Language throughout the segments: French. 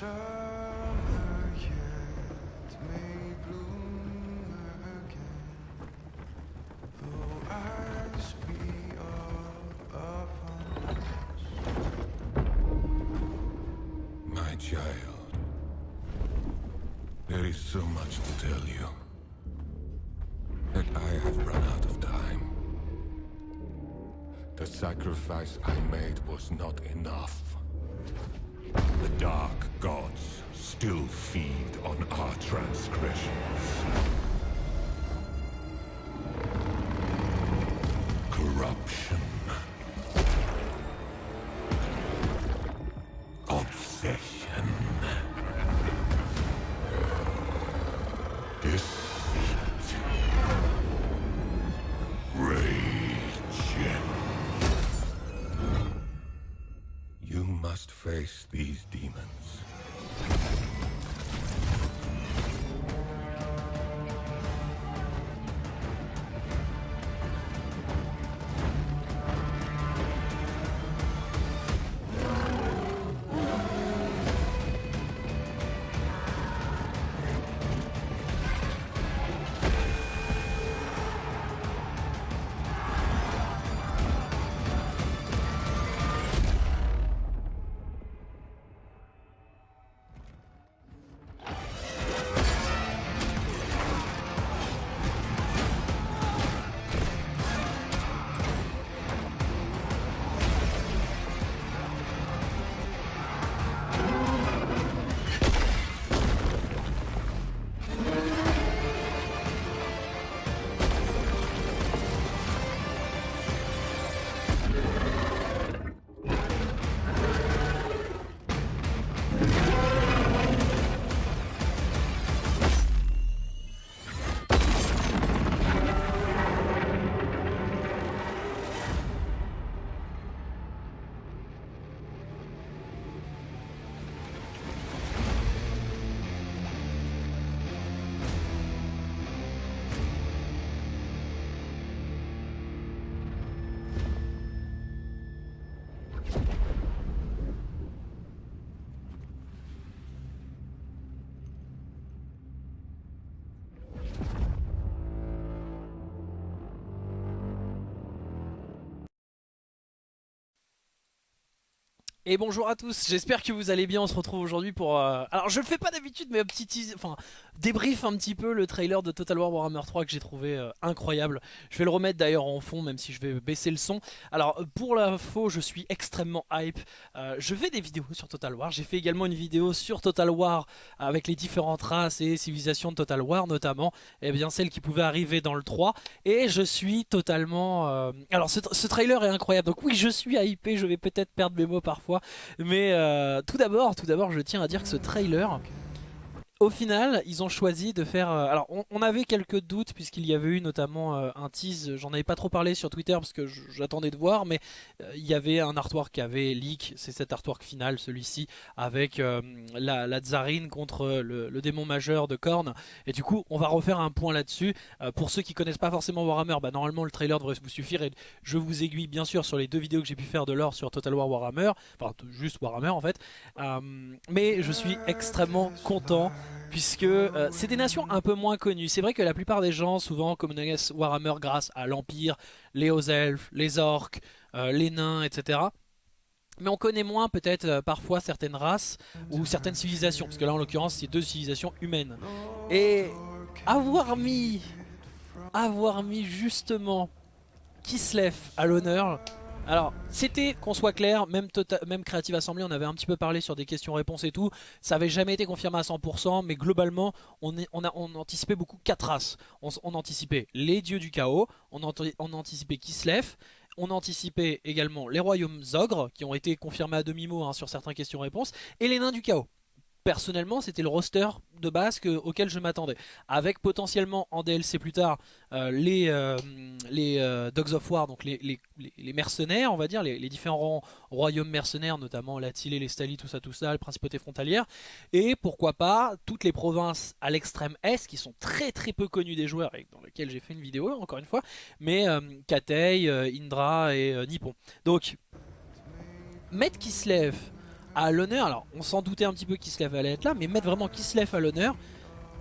My child, there is so much to tell you. That I have run out of time. The sacrifice I made was not enough. The dark gods still feed on our transgressions. Corruption. Et bonjour à tous, j'espère que vous allez bien, on se retrouve aujourd'hui pour... euh, Alors je le fais pas d'habitude mais un petit enfin débrief un petit peu le trailer de Total War Warhammer 3 que j'ai trouvé euh, incroyable. Je vais le remettre d'ailleurs en fond même si je vais baisser le son. Alors euh, pour l'info je suis extrêmement hype, je fais des vidéos sur Total War, j'ai fait également une vidéo sur Total War avec les différentes races et civilisations de Total War notamment, et bien celles qui pouvaient arriver dans le 3 et je suis totalement... Alors ce, ce trailer est incroyable, donc oui je suis hypé, je vais peut-être perdre mes mots parfois, mais euh, tout d'abord, tout d'abord, je tiens à dire que ce trailer, au final, ils ont choisi de faire. euh, alors, on, avait quelques doutes puisqu'il y avait eu notamment euh, un tease. J'en avais pas trop parlé sur Twitter parce que j'attendais de voir, mais euh, il y avait un artwork qui avait leak. C'est cet artwork final, celui-ci, avec la, la tsarine contre le, démon majeur de Korn. Et du coup, on va refaire un point là-dessus. Pour ceux qui connaissent pas forcément Warhammer, bah, normalement le trailer devrait vous suffire. Et je vous aiguille bien sûr sur les deux vidéos que j'ai pu faire de l'or sur Total War Warhammer, enfin juste Warhammer en fait. Mais je suis extrêmement content puisque euh, c'est des nations un peu moins connues. C'est vrai que la plupart des gens souvent connaissent Warhammer grâce à l'Empire, les hauts elfes, les orques, euh, les nains, etc. Mais on connaît moins peut-être euh, parfois certaines races ou certaines civilisations, parce que là en l'occurrence c'est deux civilisations humaines. Et avoir mis, avoir mis justement Kislev à l'honneur, alors, c'était, qu'on soit clair, même, Tota- même Creative Assembly, on avait un petit peu parlé sur des questions-réponses et tout, ça avait jamais été confirmé à 100%, mais globalement, on, anticipait beaucoup quatre races. On, anticipait les dieux du chaos, on anticipait Kislev, on anticipait également les royaumes ogres, qui ont été confirmés à demi-mot hein, sur certaines questions-réponses, et les nains du chaos. Personnellement c'était le roster de base que, auquel je m'attendais. Avec potentiellement en DLC plus tard euh, les, euh, les euh, Dogs of War, donc les, les, mercenaires on va dire, les, différents royaumes mercenaires, notamment la les Stali, tout ça, tout ça, les principautés frontalières. Et pourquoi pas toutes les provinces à l'extrême est qui sont très très peu connues des joueurs et dans lesquelles j'ai fait une vidéo encore une fois. Mais Katei, Indra et Nippon. Donc mettre Kislev à l'honneur, alors on s'en doutait un petit peu Kislev allait être là, mais mettre vraiment Kislev à l'honneur,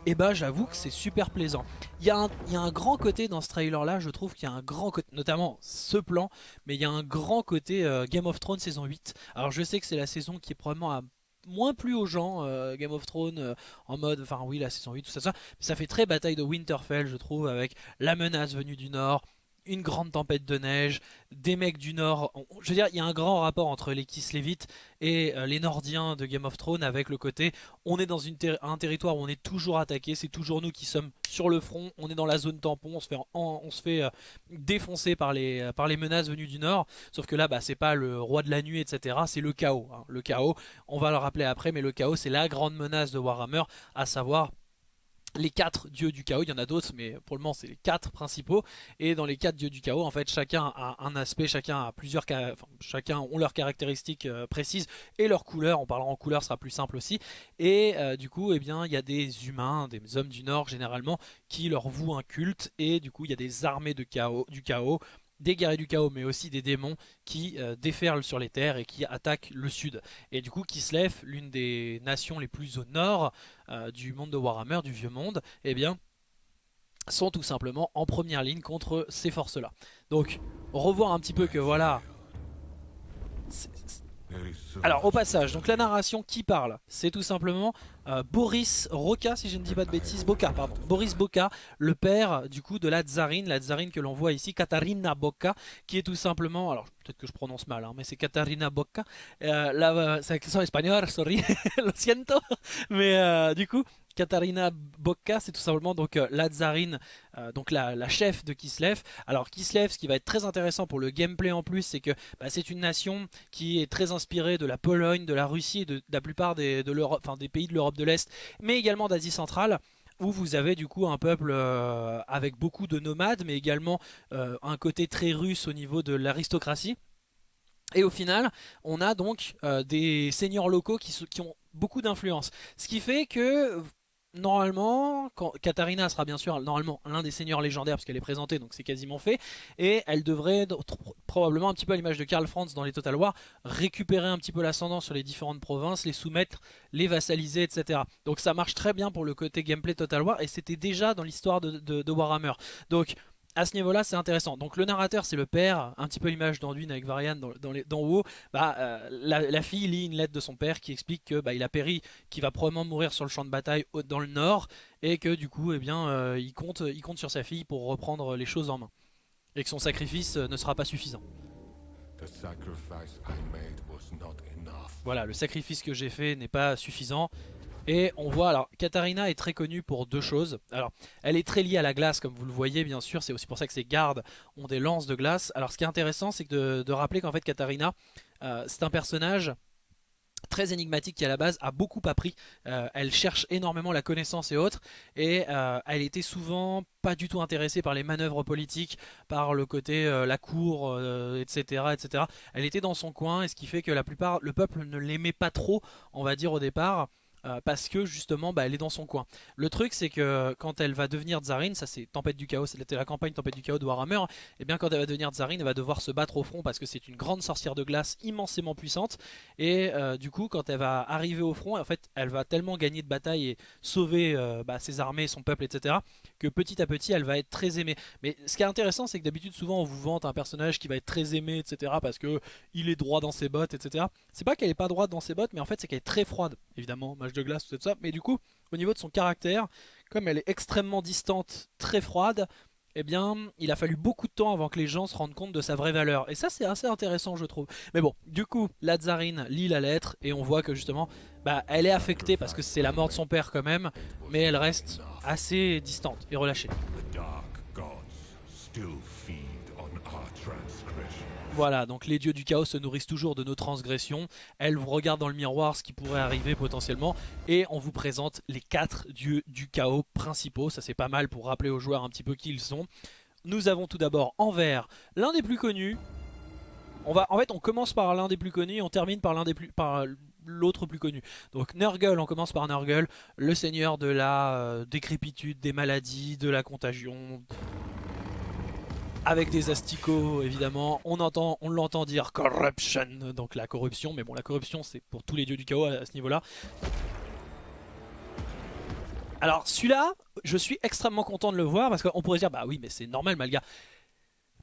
et eh bah ben, j'avoue que c'est super plaisant. Il y, a un, grand côté dans ce trailer là, je trouve qu'il y a un grand côté, notamment ce plan, mais il y a un grand côté euh, Game of Thrones saison 8. Alors je sais que c'est la saison qui est probablement moins plus aux gens, euh, Game of Thrones euh, en mode, enfin oui la saison 8, tout ça, ça, mais ça fait très bataille de Winterfell je trouve, avec la menace venue du nord, une grande tempête de neige, des mecs du nord. Je veux dire, il y a un grand rapport entre les Kislevites et euh, les Nordiens de Game of Thrones avec le côté on est dans un territoire où on est toujours attaqué, c'est toujours nous qui sommes sur le front, on est dans la zone tampon, on se fait, euh, défoncer par les, euh, par les menaces venues du nord. Sauf que là, bah, c'est pas le roi de la nuit, etc. C'est le chaos. Hein. Le chaos, on va le rappeler après, mais le chaos, c'est la grande menace de Warhammer, à savoir les quatre dieux du chaos, il y en a d'autres mais pour le moment c'est les quatre principaux. Et dans les quatre dieux du chaos en fait chacun a un aspect, chacun a plusieurs enfin, chacun ont leurs caractéristiques euh, précises et leurs couleurs, on parlera en couleurs sera plus simple aussi. Et euh, du coup eh bien il y a des humains, des hommes du nord généralement qui leur vouent un culte. Et du coup il y a des armées de chaos, du chaos des guerriers du chaos, mais aussi des démons qui euh, déferlent sur les terres et qui attaquent le sud. Et du coup, Kislev, l'une des nations les plus au nord euh, du monde de Warhammer, du vieux monde, eh bien, sont tout simplement en première ligne contre ces forces-là. Donc, revoir un petit peu que voilà, alors au passage, donc la narration qui parle, c'est tout simplement euh, Boris Roca, si je ne dis pas de bêtises, Boris Boca, le père du coup de la tsarine, la tsarine que l'on voit ici, Katarina Boca, qui est tout simplement, alors peut-être que je prononce mal, hein, mais c'est Katarina Boca, euh, la, c'est accent espagnol, sorry, lo siento, mais euh, du coup, Katarina Bokka, c'est tout simplement donc euh, la tsarine, euh, donc la, chef de Kislev. Alors Kislev, ce qui va être très intéressant pour le gameplay en plus, c'est que bah, c'est une nation qui est très inspirée de la Pologne, de la Russie, de, la plupart des, pays de l'Europe de l'Est, mais également d'Asie centrale où vous avez du coup un peuple euh, avec beaucoup de nomades, mais également un côté très russe au niveau de l'aristocratie. Et au final, on a donc des seigneurs locaux qui ont beaucoup d'influence. Ce qui fait que normalement, quand, Katarina sera bien sûr normalement l'un des seigneurs légendaires parce qu'elle est présentée, donc c'est quasiment fait. Et elle devrait probablement un petit peu à l'image de Karl Franz dans les Total War, récupérer un petit peu l'ascendant sur les différentes provinces, les soumettre, les vassaliser, etc. Donc ça marche très bien pour le côté gameplay Total War et c'était déjà dans l'histoire de, de Warhammer. Donc à ce niveau-là, c'est intéressant. Donc le narrateur, c'est le père, un petit peu l'image d'Anduin avec Varian dans, dans, haut. Bah, euh, la, fille lit une lettre de son père qui explique que bah, il a péri, qu'il va probablement mourir sur le champ de bataille dans le nord, et que du coup, eh bien, euh, il, compte, il compte sur sa fille pour reprendre les choses en main, et que son sacrifice euh, ne sera pas suffisant. Voilà, le sacrifice que j'ai fait n'est pas suffisant. Et on voit, alors Katarina est très connue pour deux choses. Alors, elle est très liée à la glace, comme vous le voyez bien sûr. C'est aussi pour ça que ses gardes ont des lances de glace. Alors, ce qui est intéressant, c'est de, de, rappeler qu'en fait, Katarina, euh, c'est un personnage très énigmatique qui à la base a beaucoup appris. Euh, elle cherche énormément la connaissance et autres et euh, elle était souvent pas du tout intéressée par les manœuvres politiques, par le côté la cour, etc., etc. Elle était dans son coin et ce qui fait que la plupart, le peuple ne l'aimait pas trop, on va dire au départ. Euh, parce que justement bah, elle est dans son coin. Le truc c'est que quand elle va devenir Tsarine, ça c'est Tempête du Chaos, c'était la campagne Tempête du Chaos de Warhammer, et bien quand elle va devenir Tsarine, elle va devoir se battre au front parce que c'est une grande sorcière de glace immensément puissante, et euh, du coup quand elle va arriver au front, en fait elle va tellement gagner de bataille et sauver euh, bah, ses armées, son peuple, etc., que petit à petit elle va être très aimée. Mais ce qui est intéressant c'est que d'habitude souvent on vous vante un personnage qui va être très aimé, etc., parce que il est droit dans ses bottes, etc. C'est pas qu'elle est pas droite dans ses bottes, mais en fait c'est qu'elle est très froide, évidemment, de glace, tout ça. Mais du coup, au niveau de son caractère, comme elle est extrêmement distante, très froide, eh bien, il a fallu beaucoup de temps avant que les gens se rendent compte de sa vraie valeur. Et ça, c'est assez intéressant, je trouve. Mais bon, du coup, la tsarine lit la lettre et on voit que justement, bah, elle est affectée parce que c'est la mort de son père quand même, mais elle reste assez distante et relâchée. Voilà, donc les dieux du chaos se nourrissent toujours de nos transgressions. Elles vous regardent dans le miroir ce qui pourrait arriver potentiellement. Et on vous présente les quatre dieux du chaos principaux. Ça c'est pas mal pour rappeler aux joueurs un petit peu qui ils sont. Nous avons tout d'abord en vert l'un des plus connus. On va, en fait, on commence par l'un des plus connus et on termine par l'un des plus, par l'autre plus connu. Donc Nurgle, on commence par Nurgle, le seigneur de la euh, décrépitude, des maladies, de la contagion, avec des asticots évidemment. On entend, l'entend dire corruption, donc la corruption. Mais bon, la corruption c'est pour tous les dieux du chaos à, ce niveau-là. Alors celui-là, je suis extrêmement content de le voir parce qu'on pourrait dire bah oui mais c'est normal Malga.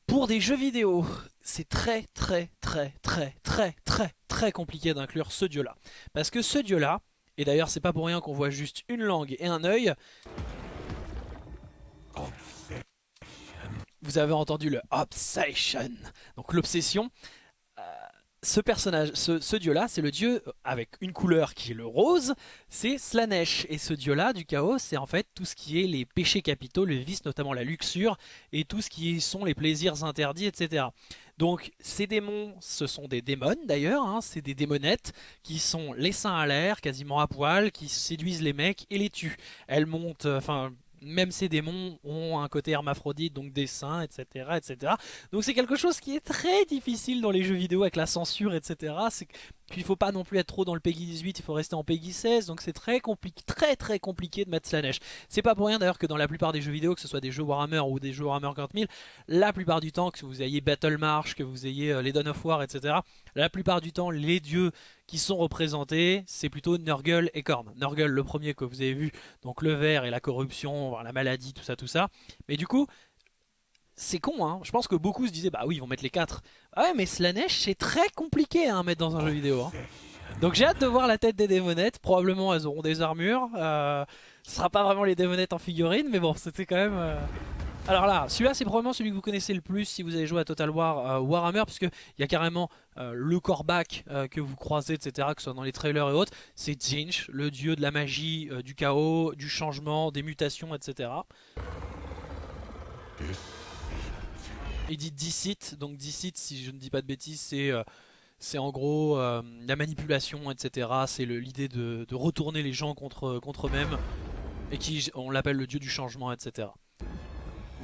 Pour des jeux vidéo, c'est très très très très très très très compliqué d'inclure ce dieu-là. Parce que ce dieu-là, et d'ailleurs c'est pas pour rien qu'on voit juste une langue et un œil, vous avez entendu le Obsession, donc l'obsession. Euh, ce personnage, ce, dieu-là, c'est le dieu avec une couleur qui est le rose, c'est Slanesh. Et ce dieu-là du chaos, c'est en fait tout ce qui est les péchés capitaux, les vices, notamment la luxure, et tout ce qui sont les plaisirs interdits, etc. Donc ces démons, ce sont des démons d'ailleurs, hein, c'est des démonettes qui sont les seins à l'air, quasiment à poil, qui séduisent les mecs et les tuent. Elles montent, enfin même ces démons ont un côté hermaphrodite, donc des seins, etc. etc. Donc c'est quelque chose qui est très difficile dans les jeux vidéo avec la censure, etc. Puis il faut pas non plus être trop dans le Peggy 18, il faut rester en Peggy 16, donc c'est très compliqué, très très compliqué de mettre Slanesh. C'est pas pour rien d'ailleurs que dans la plupart des jeux vidéo, que ce soit des jeux Warhammer ou des jeux Warhammer 40000, la plupart du temps, que vous ayez Battle March, que vous ayez euh, les Dawn of War, etc., la plupart du temps, les dieux qui sont représentés, c'est plutôt Nurgle et Korn. Nurgle, le premier que vous avez vu, donc le vert et la corruption, la maladie, tout ça, tout ça. Mais du coup, c'est con, hein. Je pense que beaucoup se disaient, bah oui, ils vont mettre les 4. Ah ouais, mais Slanesh, c'est très compliqué hein, à mettre dans un jeu vidéo. Hein. Donc j'ai hâte de voir la tête des démonettes. Probablement, elles auront des armures. Euh, ce sera pas vraiment les démonettes en figurine, mais bon, c'était quand même... Euh. Alors là, celui-là, c'est probablement celui que vous connaissez le plus si vous avez joué à Total War euh, Warhammer, puisque il y a carrément le corbac que vous croisez, etc., que ce soit dans les trailers et autres. C'est Zinch, le dieu de la magie, du chaos, du changement, des mutations, etc. Il dit Dicite, donc Dicite, si je ne dis pas de bêtises, c'est euh, en gros euh, la manipulation, etc. C'est l'idée de, de, retourner les gens contre, contre eux-mêmes, et qui on l'appelle le dieu du changement, etc.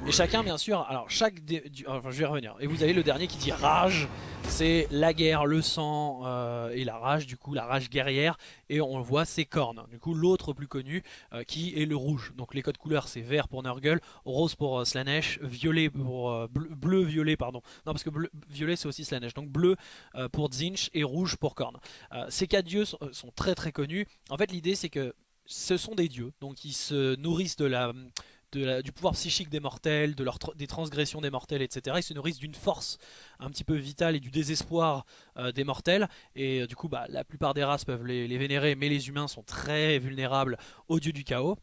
Et chacun, bien sûr, alors chaque... enfin, je vais revenir. Et vous avez le dernier qui dit rage. C'est la guerre, le sang euh, et la rage, du coup, la rage guerrière. Et on le voit, c'est cornes. Du coup, l'autre plus connu, euh, qui est le rouge. Donc les codes couleurs, c'est vert pour Nurgle, rose pour euh, Slanesh, violet pour... bleu, violet, pardon. Non, parce que bleu, violet, c'est aussi Slanesh. Donc bleu pour Zinch et rouge pour Korn. ces quatre dieux sont, sont très très connus. En fait, l'idée, c'est que ce sont des dieux. Donc ils se nourrissent de la du pouvoir psychique des mortels, des transgressions des mortels, etc. Ils se nourrissent d'une force un petit peu vitale et du désespoir euh, des mortels. Et euh, du coup, bah, la plupart des races peuvent les, vénérer, mais les humains sont très vulnérables aux dieux du chaos.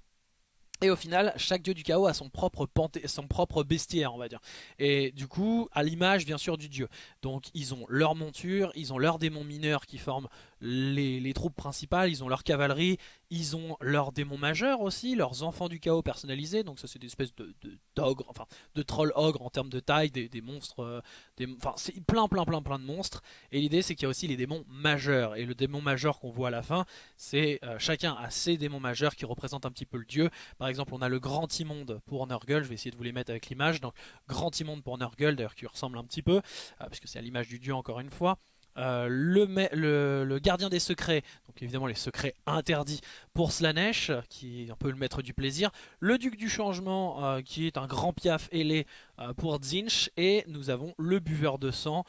Et au final, chaque dieu du chaos a son propre, son propre bestiaire, on va dire. Et du coup, à l'image, bien sûr, du dieu. Donc, ils ont leur monture, ils ont leurs démons mineurs qui forment les, troupes principales, ils ont leur cavalerie, ils ont leurs démons majeurs aussi, leurs enfants du chaos personnalisés, donc ça c'est des espèces de, d'ogres, enfin de trolls ogres en termes de taille, des, monstres, euh, des, enfin c'est plein plein plein plein de monstres, et l'idée c'est qu'il y a aussi les démons majeurs, et le démon majeur qu'on voit à la fin, c'est euh, chacun a ses démons majeurs qui représentent un petit peu le dieu, par exemple on a le grand immonde pour Nurgle, je vais essayer de vous les mettre avec l'image, donc grand immonde pour Nurgle, d'ailleurs qui ressemble un petit peu, euh, puisque c'est à l'image du dieu encore une fois, euh, le, gardien des secrets, donc évidemment les secrets interdits pour Slanesh, qui est un peu le maître du plaisir, le duc du changement, euh, qui est un grand piaf ailé euh, pour Zinch, et nous avons le buveur de sang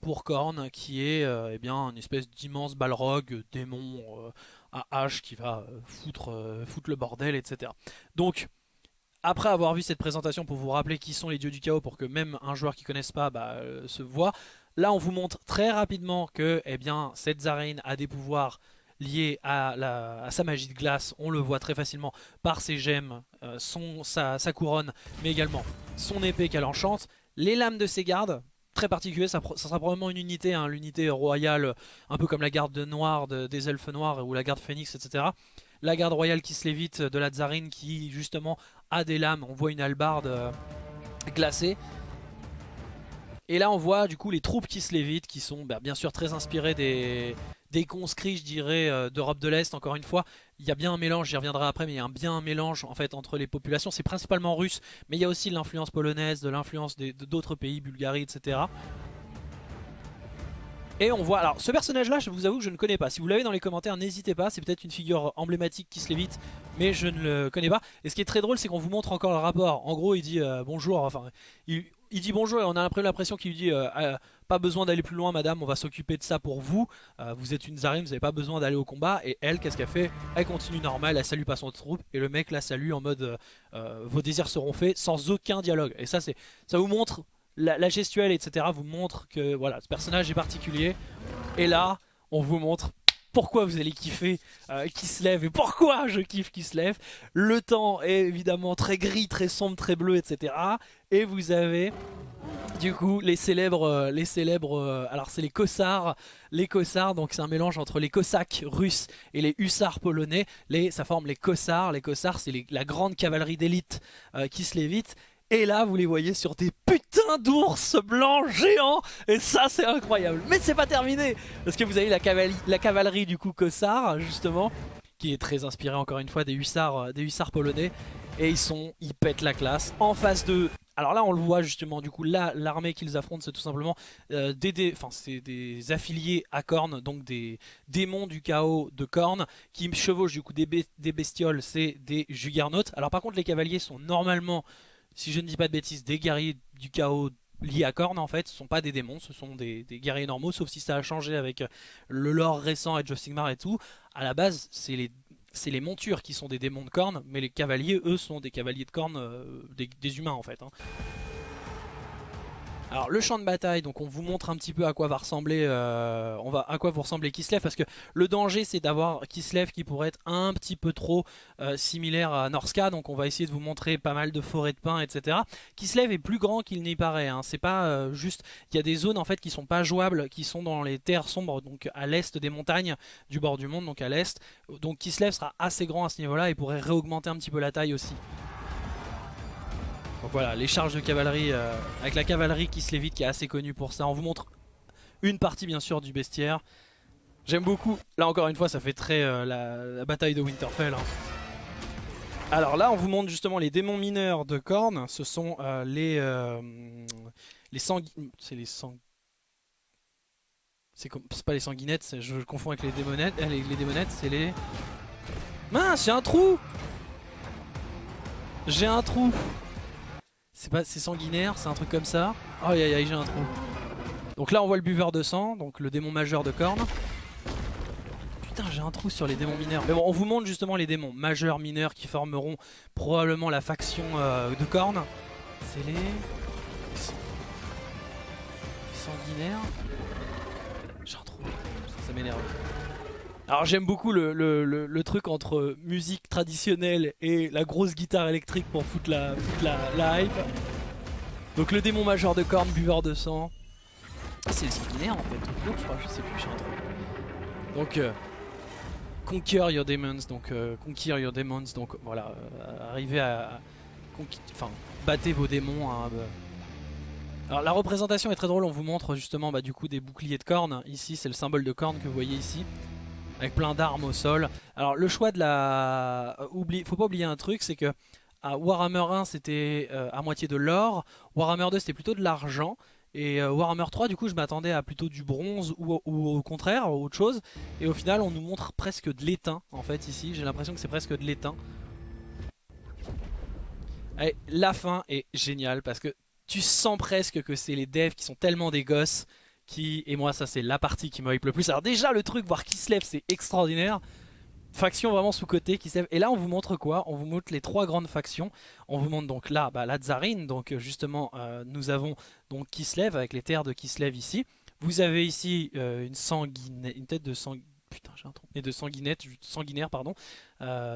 pour Korn, qui est eh bien, une espèce d'immense balrog, démon à hache qui va foutre, le bordel, etc. Donc après avoir vu cette présentation pour vous rappeler qui sont les dieux du chaos pour que même un joueur qui ne connaisse pas bah, se voit, Là, on vous montre très rapidement que eh cette Zarine a des pouvoirs liés à, sa magie de glace. On le voit très facilement par ses gemmes, euh, sa, couronne, mais également son épée qu'elle enchante. Les lames de ses gardes, très particulier, ça, sera probablement une unité, hein, l'unité royale, un peu comme la garde noire des elfes noirs ou la garde phénix, etc. La garde royale qui se lévite de la Tsarine qui justement a des lames, on voit une hallebarde euh, glacée. Et là on voit du coup les troupes qui se lévitent, qui sont bah, bien sûr très inspirées des, des conscrits je dirais euh, d'Europe de l'Est encore une fois. Il y a bien un mélange, j'y reviendrai après, mais il y a un, bien un mélange en fait entre les populations. C'est principalement russe, mais il y a aussi l'influence polonaise, de l'influence d'autres pays, Bulgarie, etc. Et on voit, alors ce personnage là je vous avoue que je ne connais pas, si vous l'avez dans les commentaires n'hésitez pas, c'est peut-être une figure emblématique qui se lévite mais je ne le connais pas. Et ce qui est très drôle c'est qu'on vous montre encore le rapport, en gros il dit euh, bonjour, enfin il, dit bonjour et on a l'impression qu'il lui dit euh, euh, pas besoin d'aller plus loin madame, on va s'occuper de ça pour vous, vous êtes une Zarine, vous n'avez pas besoin d'aller au combat. Et elle qu'est-ce qu'elle fait? Elle continue normal, elle salue pas son troupe et le mec la salue en mode vos désirs seront faits sans aucun dialogue. Et ça c'est ça vous montre la, gestuelle, etc. vous montre que voilà, ce personnage est particulier. Et là, on vous montre pourquoi vous allez kiffer euh, qui se lève et pourquoi je kiffe qui se lève? Le temps est évidemment très gris, très sombre, très bleu, etc. Et vous avez du coup les célèbres, euh, les célèbres, euh, alors c'est les Kossars, les Kossars, donc c'est un mélange entre les Cosaques russes et les hussards polonais. Ça forme les Kossars. Les Kossars, c'est la grande cavalerie d'élite qui se lévite. Et là, vous les voyez sur des putains d'ours blancs géants. Et ça, c'est incroyable. Mais c'est pas terminé. Parce que vous avez la, cavalerie, la cavalerie du coup Kossar, justement. Qui est très inspirée encore une fois des hussards, euh, des polonais. Et ils sont, ils pètent la classe. En face de... Alors là, on le voit justement, du coup, là, l'armée qu'ils affrontent, c'est tout simplement euh, des, c'est des affiliés à Korn, donc des démons du chaos de Korn, qui chevauchent du coup des, des bestioles, c'est des juggernautes. Alors par contre, les cavaliers sont normalement si je ne dis pas de bêtises, des guerriers du chaos liés à Korn en fait, ce sont pas des démons, ce sont des, guerriers normaux, sauf si ça a changé avec euh, le lore récent Age of Sigmar et tout. À la base, c'est les, montures qui sont des démons de Korn, mais les cavaliers, eux, sont des cavaliers de Korn, euh, des, humains en fait. Hein. Alors le champ de bataille, donc on vous montre un petit peu à quoi va ressembler, euh, à quoi vous ressemblez Kislev parce que le danger c'est d'avoir Kislev qui pourrait être un petit peu trop euh, similaire à Norska, donc on va essayer de vous montrer pas mal de forêts de pins, etc. Kislev est plus grand qu'il n'y paraît, hein. c'est pas euh, juste, il y a des zones en fait qui sont pas jouables, qui sont dans les terres sombres, donc à l'est des montagnes du bord du monde, donc à l'est. Donc Kislev sera assez grand à ce niveau-là et pourrait réaugmenter un petit peu la taille aussi. Donc voilà, les charges de cavalerie, euh, avec la cavalerie qui se lévite, qui est assez connue pour ça. On vous montre une partie bien sûr du bestiaire. J'aime beaucoup, là encore une fois ça fait très euh, la, bataille de Winterfell. Hein. Alors là on vous montre justement les démons mineurs de Korn. Ce sont euh, les, les C'est les sang... C'est pas les sanguinettes, je, confonds avec les démonettes. les, les démonettes c'est les... Mince j'ai un trou J'ai un trou c'est pas, c'est sanguinaire, c'est un truc comme ça. Oh aïe aïe, j'ai un trou. Donc là on voit le buveur de sang, donc le démon majeur de Korn. Putain j'ai un trou sur les démons mineurs. Mais bon on vous montre justement les démons majeurs, mineurs qui formeront probablement la faction euh, de Korn. C'est les... sanguinaires. J'ai un trou, ça m'énerve. Alors j'aime beaucoup le, truc entre musique traditionnelle et la grosse guitare électrique pour foutre la, la, hype. Donc le démon majeur de corne, buveur de sang. C'est le sanguinaire en fait, je crois, je sais plus, je Donc euh, Conquer Your Demons, donc euh, Conquer Your Demons, donc voilà, euh, arrivez à, enfin, battez vos démons. Hein, bah. Alors la représentation est très drôle, on vous montre justement bah, du coup des boucliers de cornes. Ici c'est le symbole de corne que vous voyez ici avec plein d'armes au sol. Alors le choix de la... Oublie... Faut pas oublier un truc, c'est que à Warhammer 1 c'était euh, à moitié de l'or, Warhammer 2 c'était plutôt de l'argent, et euh, Warhammer 3 du coup je m'attendais à plutôt du bronze ou, au contraire, autre chose, et au final on nous montre presque de l'étain en fait ici, j'ai l'impression que c'est presque de l'étain. la fin est géniale parce que tu sens presque que c'est les devs qui sont tellement des gosses qui, et moi ça c'est la partie qui me hype le plus. Alors déjà le truc, voir qui se lève c'est extraordinaire. Faction vraiment sous-côté qui se lève. Et là on vous montre quoi? On vous montre les trois grandes factions. On vous montre donc là bah, la Tsarine, donc euh, justement euh, nous avons donc Kislev avec les terres de Kislev ici. Vous avez ici euh, une, sanguine, une tête de sang... Putain j'ai un trou. Et de sanguinette, sanguinaire pardon.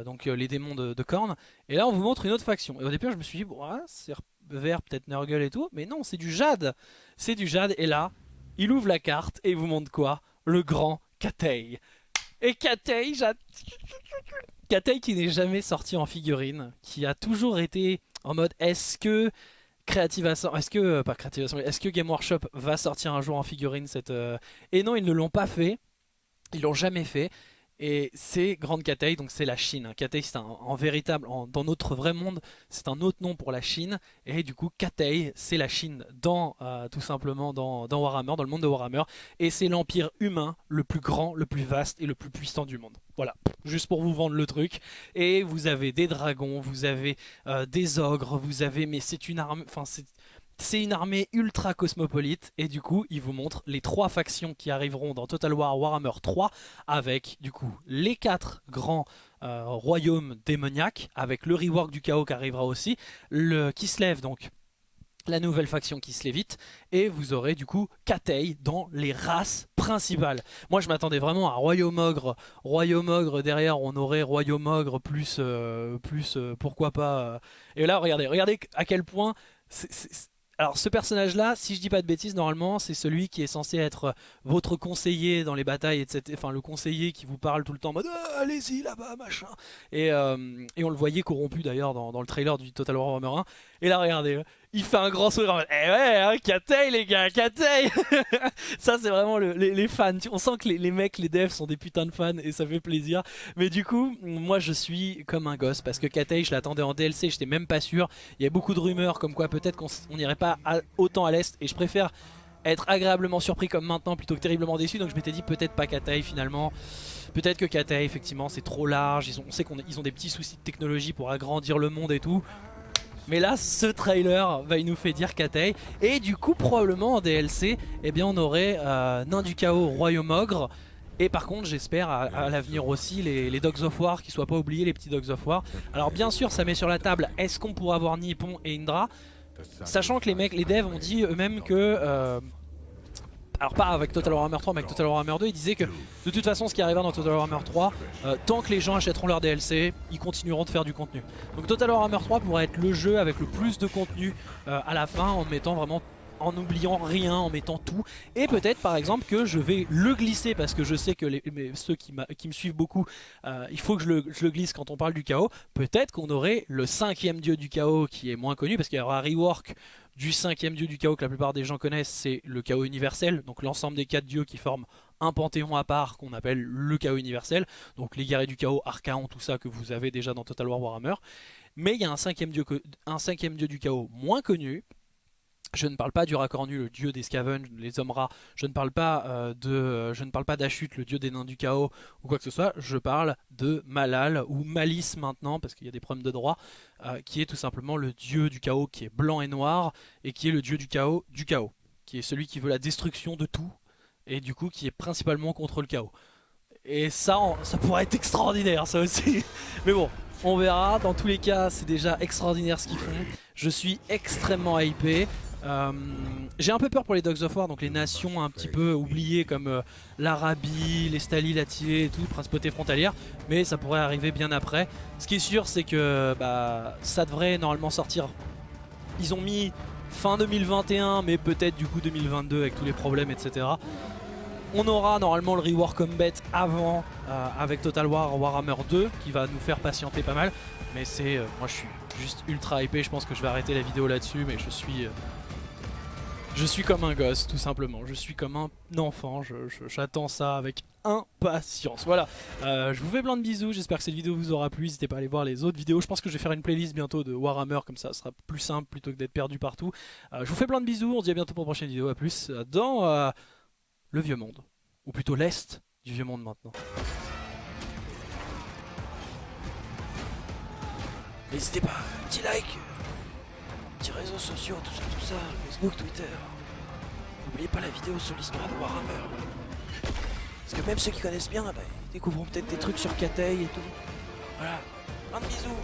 donc les démons de, de Korn. Et là on vous montre une autre faction. Et au départ je me suis dit, bon, c'est vert peut-être Nurgle et tout. Mais non c'est du jade. C'est du jade. Et là il ouvre la carte et vous montre quoi? Le grand Katei. Et Katei, Katei qui n'est jamais sorti en figurine, qui a toujours été en mode est-ce que Creative est-ce euh, Assembly, est-ce que Game Workshop va sortir un jour en figurine cette euh, Et non, ils ne l'ont pas fait. Ils l'ont jamais fait. Et c'est Grande Cathay, donc c'est la Chine. hein. Cathay, c'est un, en véritable, dans notre vrai monde, c'est un autre nom pour la Chine. Et du coup, Cathay, c'est la Chine dans, euh, tout simplement, dans, dans Warhammer, dans le monde de Warhammer. Et c'est l'empire humain le plus grand, le plus vaste et le plus puissant du monde. Voilà, juste pour vous vendre le truc. Et vous avez des dragons, vous avez euh, des ogres, vous avez, mais c'est une arme, enfin c'est c'est une armée ultra cosmopolite et du coup il vous montre les trois factions qui arriveront dans Total War Warhammer 3 avec du coup les quatre grands euh, royaumes démoniaques avec le rework du chaos qui arrivera aussi, le Kislev donc la nouvelle faction qui se et vous aurez du coup Katei dans les races principales. Moi je m'attendais vraiment à Royaume Ogre, Royaume Ogre derrière on aurait Royaume Ogre plus, euh, plus euh, pourquoi pas. Et là regardez, regardez à quel point alors ce personnage là, si je dis pas de bêtises, normalement c'est celui qui est censé être euh, votre conseiller dans les batailles, etc. Enfin le conseiller qui vous parle tout le temps en mode Ah, allez-y là-bas machin. Et, euh, et on le voyait corrompu d'ailleurs dans, dans le trailer du Total War Warhammer 1. Et là regardez, il fait un grand sourire en mode Eh ouais, hein, Katei les gars, Katei Ça c'est vraiment le- les, fans, on sent que les, mecs, les devs sont des putains de fans et ça fait plaisir. Mais du coup, moi je suis comme un gosse parce que Katei je l'attendais en DLC, j'étais même pas sûr. Il y a beaucoup de rumeurs comme quoi peut-être qu'on n'irait pas autant à l'est et je préfère être agréablement surpris comme maintenant plutôt que terriblement déçu. Donc je m'étais dit peut-être pas Katei finalement. Peut-être que Katei effectivement c'est trop large. Ils ont, on sait qu'ils ont des petits soucis de technologie pour agrandir le monde et tout mais là ce trailer va il nous fait dire Katei. Et du coup probablement en DLC eh bien on aurait euh, Nain du Chaos Royaume Ogre. Et par contre j'espère à, à l'avenir aussi les, les Dogs of War qui soient pas oubliés les petits Dogs of War. Alors bien sûr ça met sur la table est-ce qu'on pourra avoir Nippon et Indra? Sachant que les mecs, les devs ont dit eux-mêmes que... euh, alors pas avec Total Warhammer 3 mais avec Total Warhammer 2 ils disaient que de toute façon ce qui arrivera dans Total Warhammer 3 euh, tant que les gens achèteront leur DLC ils continueront de faire du contenu. Donc Total Warhammer 3 pourrait être le jeu avec le plus de contenu euh, à la fin en mettant vraiment en n'oubliant rien, en mettant tout. Et peut-être par exemple que je vais le glisser parce que je sais que ceux qui, me suivent beaucoup, euh, il faut que je le, glisse quand on parle du chaos. Peut-être qu'on aurait le cinquième dieu du chaos qui est moins connu parce qu'il y aura un rework du cinquième dieu du chaos que la plupart des gens connaissent, c'est le chaos universel. Donc l'ensemble des quatre dieux qui forment un panthéon à part qu'on appelle le chaos universel. Donc les guerriers du chaos, Archaon, tout ça que vous avez déjà dans Total War Warhammer. Mais il y a un cinquième dieu du chaos moins connu. Je ne parle pas du Racornu, le dieu des Scavenge, les hommes rats. Je ne parle pas euh, de, euh, je ne parle pas d'Achut, le dieu des nains du chaos ou quoi que ce soit. Je parle de Malal ou Malice maintenant parce qu'il y a des problèmes de droit, euh, qui est tout simplement le dieu du chaos qui est blanc et noir et qui est le dieu du chaos du chaos, qui est celui qui veut la destruction de tout et du coup qui est principalement contre le chaos. Et ça, ça pourrait être extraordinaire, ça aussi. Mais bon, on verra. Dans tous les cas, c'est déjà extraordinaire ce qu'ils font. Je suis extrêmement hypé. Euh, J'ai un peu peur pour les Dogs of War, donc les nations un petit peu oubliées comme euh, l'Arabie, les Stali, l'Atilé et tout, principauté frontalière, mais ça pourrait arriver bien après. Ce qui est sûr, c'est que bah, ça devrait normalement sortir. Ils ont mis fin 2021, mais peut-être du coup 2022 avec tous les problèmes, etc. On aura normalement le Rework Combat avant euh, avec Total War Warhammer 2 qui va nous faire patienter pas mal. Mais c'est, euh, moi je suis juste ultra hypé, je pense que je vais arrêter la vidéo là-dessus, mais je suis... euh, je suis comme un gosse, tout simplement. Je suis comme un enfant. J'attends ça avec impatience. Voilà. Euh, je vous fais plein de bisous. J'espère que cette vidéo vous aura plu. N'hésitez pas à aller voir les autres vidéos. Je pense que je vais faire une playlist bientôt de Warhammer. Comme ça, ce sera plus simple plutôt que d'être perdu partout. Euh, je vous fais plein de bisous. On se dit à bientôt pour une prochaine vidéo. À plus euh, dans le vieux monde. Ou plutôt l'est du vieux monde maintenant. N'hésitez pas, petit like, petits réseaux sociaux, tout ça, tout ça, Facebook, Twitter. N'oubliez pas la vidéo sur l'histoire de Warhammer. Parce que même ceux qui connaissent bien, bah, ils découvriront peut-être des trucs sur Katei et tout. Voilà, plein de bisous